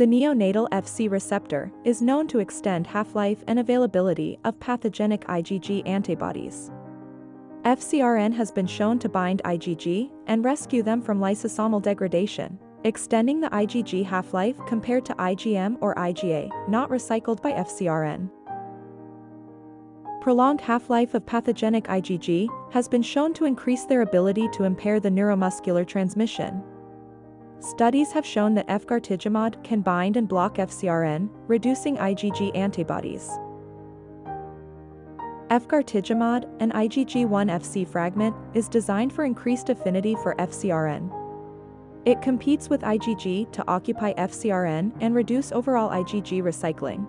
The neonatal FC receptor is known to extend half-life and availability of pathogenic IgG antibodies. FcRn has been shown to bind IgG and rescue them from lysosomal degradation, extending the IgG half-life compared to IgM or IgA, not recycled by FcRn. Prolonged half-life of pathogenic IgG has been shown to increase their ability to impair the neuromuscular transmission. Studies have shown that efgartigimod can bind and block FcRn, reducing IgG antibodies. Efgartigimod, an IgG1 Fc fragment, is designed for increased affinity for FcRn. It competes with IgG to occupy FcRn and reduce overall IgG recycling.